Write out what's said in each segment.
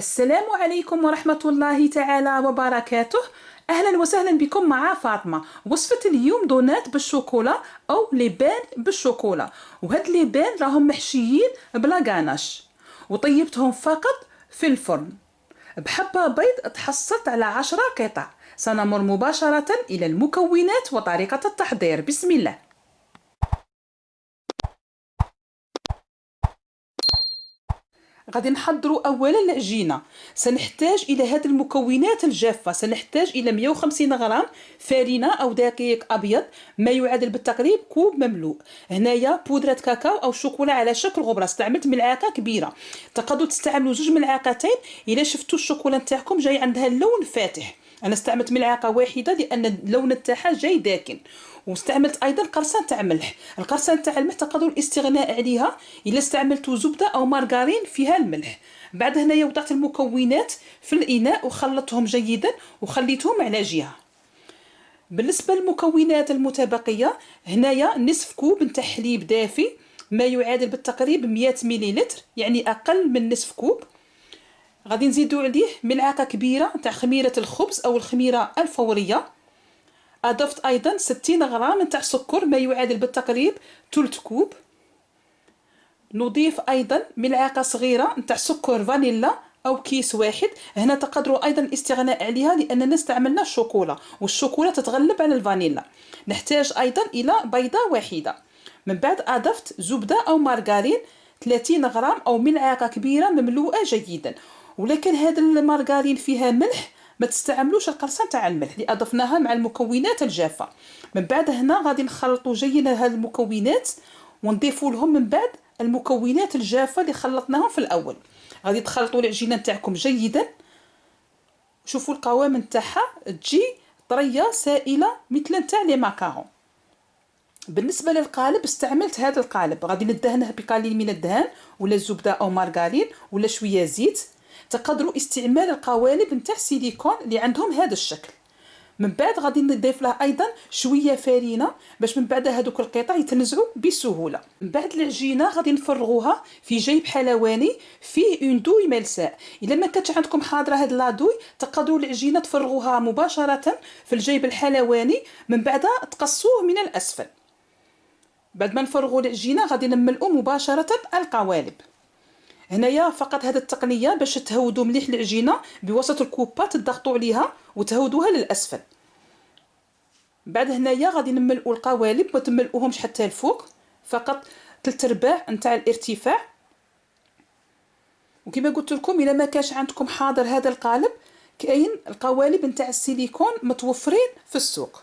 السلام عليكم ورحمة الله تعالى وبركاته. أهلا وسهلا بكم مع فاطمة. وصفة اليوم دونات بالشوكولا أو لبان بالشوكولا وهاد لبان راهم محشيين بلا غاناش وطيبتهم فقط في الفرن. بحبة بيض تحصلت على عشرة قطع. سنمر مباشرة إلى المكونات وطريقة التحضير. بسم الله. غادي نحضروا اولا العجينه سنحتاج إلى هذه المكونات الجافة. سنحتاج إلى 150 غرام فرينه أو دقيق أبيض ما يعادل بالتقريب كوب مملوء. هنايا بودرة كاكاو أو شوكولا على شكل غبرة. استعملت ملعقة كبيرة. تقدروا تستعملوا جوج ملعقتين. إلا شفتوا الشوكولا نتاعكم جاي عندها اللون فاتح. أنا استعملت ملعقة واحدة لأن اللون تاعها جاي داكن. واستعملت أيضا قرصان تاع ملح. القرصان تاع الملح تقدروا الاستغناء عليها إلا استعملتوا زبدة أو مارغرين فيها الملح. بعد هنايا وضعت المكونات في الإناء وخلطتهم جيدا وخليتهم على جهة. بالنسبة للمكونات المتبقية هنايا نصف كوب نتاع حليب دافي ما يعادل بالتقريب 100 مليلتر يعني أقل من نصف كوب. غادي نزيدو عليه ملعقة كبيرة تاع خميرة الخبز أو الخميرة الفورية. أضفت أيضا 60 غرام تاع سكر ما يعادل بالتقريب ثلث كوب. نضيف أيضا ملعقة صغيرة نتاع سكر فانيلا أو كيس واحد. هنا تقدروا أيضا الاستغناء عليها لاننا استعملنا الشوكولا والشوكولا تتغلب على الفانيلا. نحتاج أيضا إلى بيضة واحدة. من بعد أضفت زبدة أو مارغرين 30 غرام أو ملعقة كبيرة مملوءة جيدا. ولكن هذا المارغرين فيها ملح ما تستعملوش القرصان تاع الملح اللي أضفناها مع المكونات الجافة. من بعد هنا غادي نخلطوا جيدا هاد المكونات ونضيفوا لهم من بعد المكونات الجافة اللي خلطناهم في الأول. غادي تخلطوا العجينة نتاعكم جيدا. شوفوا القوام نتاعها تجي طرية سائلة مثل نتاع لي ماكارون. بالنسبة للقالب استعملت هذا القالب. غادي ندهنه بقليل من الدهان ولا زبده أو مارغرين ولا شوية زيت. تقدروا استعمال القوالب نتاع سيليكون اللي عندهم هذا الشكل. من بعد غادي نضيف له أيضا شوية فرينه باش من بعد هذوك القطع يتنزعوا بسهولة. من بعد العجينة غادي نفرغوها في جيب حلواني فيه اون دوي ملساء إلا ما كانتش عندكم حاضرة هاد لادوي تقدروا العجينة تفرغوها مباشرة في الجيب الحلواني من بعد تقصوه من الأسفل. بعد ما نفرغوا العجينة غادي نملؤوا مباشرة القوالب. هنايا فقط هذه التقنية باش تهودوا مليح العجينة بوسط الكوبات تضغطوا عليها وتهودوها للأسفل. بعد هنايا غادي نملؤوا القوالب ما تملؤوهمش حتى الفوق فقط ثلاث ارباع نتاع الارتفاع. وكما قلت لكم إلا ما كانش عندكم حاضر هذا القالب كاين القوالب نتاع السيليكون متوفرين في السوق.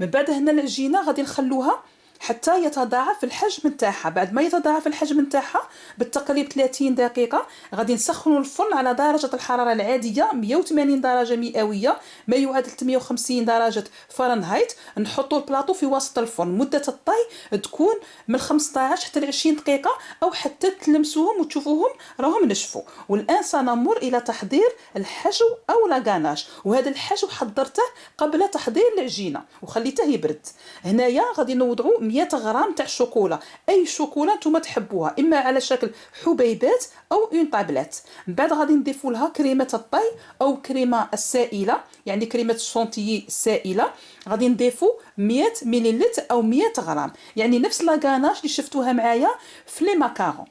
من بعد هنا العجينة غادي نخلوها حتى يتضاعف الحجم نتاعها. بعد ما يتضاعف الحجم نتاعها بالتقريب 30 دقيقة غادي نسخنوا الفرن على درجة الحرارة العادية 180 درجة مئوية ما يعادل 350 درجة فرنهايت نحطوا البلاطو في وسط الفرن مدة الطهي تكون من 15 حتى ل 20 دقيقة أو حتى تلمسوهم وتشوفوهم راهم نشفوا والآن سنمر إلى تحضير الحشو أو la ganache. وهذا الحشو حضرته قبل تحضير العجينة وخليته يبرد. هنايا غادي نوضعوا 100 غرام تاع الشوكولا أي شوكولا نتوما تحبوها إما على شكل حبيبات أو en tablette من بعد غادي نضيفوا لها كريمة الطهي أو كريمة السائلة يعني كريمة الشونتيي السائلة. غادي نضيفوا 100 مليلتر أو 100 غرام. يعني نفس la ganache اللي شفتوها معايا في les macarons.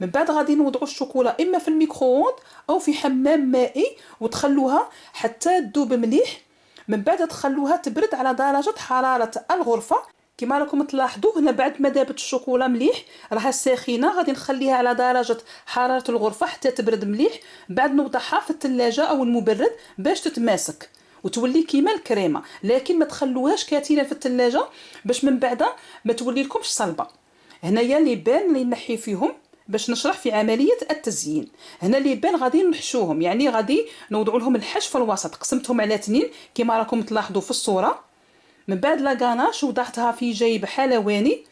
من بعد غادي نوضعوا الشوكولا إما في ال micro-ondes أو في حمام مائي وتخلوها حتى تذوب مليح. من بعد تخلوها تبرد على درجة حرارة الغرفة. كما راكم تلاحظوا هنا بعد ما دابت الشوكولا مليح راها ساخنة غادي نخليها على درجة حرارة الغرفة حتى تبرد مليح. بعد نوضعها في الثلاجه أو المبرد باش تتماسك وتولي كيما الكريمة. لكن ما تخلوهاش كثيرا في الثلاجه باش من بعد ما تولي لكمش صلبة. هنايا لي بان اللي نحي فيهم باش نشرح في عملية التزيين. هنا لي بان غادي نحشوهم يعني غادي نوضعوا لهم الحش في الوسط. قسمتهم على اثنين كما راكم تلاحظوا في الصورة. من بعد لاكاناش وضعتها في جيب حلواني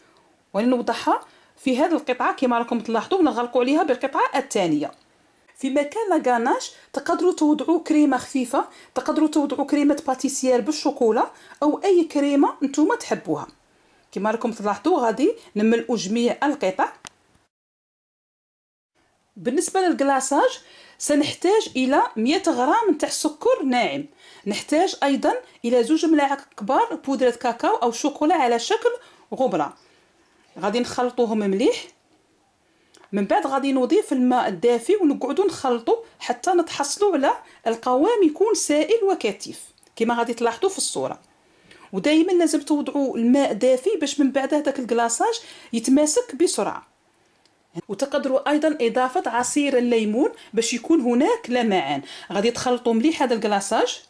ونوضعها في هذه القطعة كما راكم تلاحظوا نغلقوا عليها بالقطعة الثانية. في مكان لاكاناش تقدروا توضعوا كريمة خفيفة تقدروا توضعوا كريمة باتيسير بالشوكولا أو أي كريمة نتوما تحبوها. كما راكم تلاحظوا غادي نملؤوا جميع القطع. بالنسبة للكلاصاج سنحتاج إلى 100 غرام نتاع سكر ناعم. نحتاج أيضا إلى زوج ملاعق كبار بودرة كاكاو أو شوكولا على شكل غبرة. غادي نخلطوهم مليح. من بعد غادي نضيف الماء الدافي ونقعدو نخلطو حتى نتحصلوا على القوام يكون سائل وكثيف كما غادي تلاحظوا في الصورة. ودائما لازم توضعوا الماء دافي باش من بعد هذاك الكلاصاج يتماسك بسرعة. وتقدروا أيضا إضافة عصير الليمون باش يكون هناك لمعان غادي تخلطوا مليح هذا الكلاصاج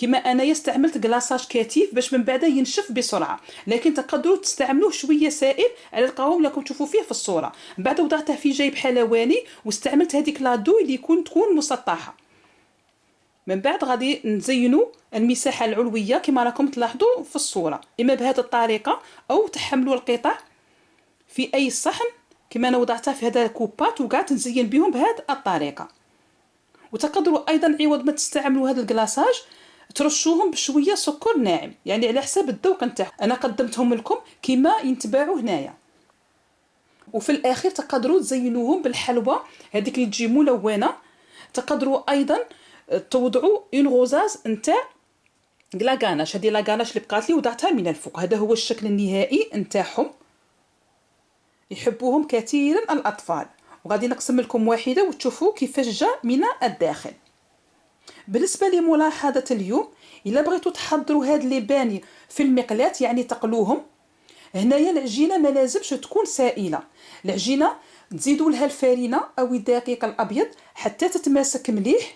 كما انايا استعملت كلاصاج كثيف باش من بعد ينشف بسرعة. لكن تقدروا تستعملوه شوية سائل على القوام اللي راكم تشوفوا فيه في الصورة. من بعد وضعته في جيب حلواني واستعملت هذيك لادو اللي يكون تكون مسطحة. من بعد غادي نزينوا المساحة العلوية كما راكم تلاحظوا في الصورة. إما بهذه الطريقة أو تحملوا القطع في أي صحن كما أنا وضعتها في هذا الكوبات وقعدت نزين بهم بهذه الطريقة. وتقدروا أيضا عوض ما تستعملوا هذا الكلاصاج ترشوهم بشوية سكر ناعم يعني على حساب الذوق نتاعكم أنا قدمتهم لكم كما ينتباعوا هنايا. وفي الأخير تقدروا تزينوهم بالحلوى هذيك اللي تجي ملونة. تقدروا أيضا توضعوا اون غوزاز نتاع لاكاناش هذه لاكاناش اللي بقات لي وضعتها من الفوق. هذا هو الشكل النهائي نتاعهم. يحبوهم كثيرا الأطفال. وغادي نقسم لكم واحدة وتشوفوا كيفاش جا من الداخل. بالنسبة لملاحظة اليوم إلا بغيتوا تحضروا هاد لي باني في المقلاة يعني تقلوهم هنايا العجينة ما لازمش تكون سائلة. العجينة تزيدوا لها الفارينه أو الدقيق الأبيض حتى تتماسك مليح.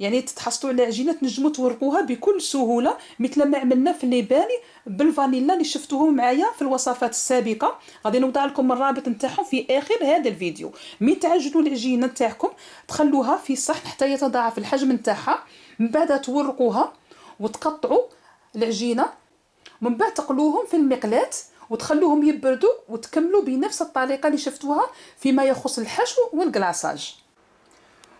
يعني تتحصلوا على عجينة تنجموا تورقوها بكل سهولة مثل ما عملنا في الليباني بالفانيلا اللي شفتوهم معايا في الوصفات السابقة. غادي نوضع لكم الرابط نتاعهم في آخر هذا الفيديو. مي تعجنوا العجينة نتاعكم تخلوها في صحن حتى يتضاعف الحجم نتاعها. من بعد تورقوها وتقطعوا العجينة. من بعد تقلوهم في المقلاة وتخلوهم يبردوا وتكملوا بنفس الطريقة اللي شفتوها فيما يخص الحشو والكلاصاج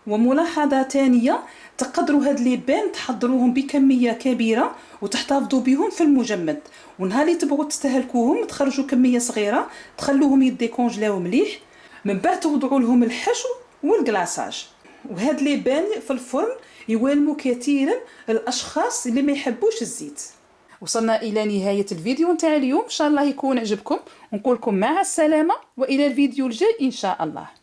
وملاحظه ثانية تقدروا هاد لي بان تحضروهم بكمية كبيرة وتحتفظوا بهم في المجمد. ونهار اللي تبغوا تستهلكوهم تخرجوا كمية صغيرة تخلوهم يديكونجلاو مليح من بعد توضعوا لهم الحشو والكلاصاج وهاد لي بان في الفرن يوالموا كثيرا الأشخاص اللي ما يحبوش الزيت. وصلنا إلى نهاية الفيديو نتاع اليوم. إن شاء الله يكون عجبكم. ونقول لكم مع السلامة وإلى الفيديو الجاي إن شاء الله.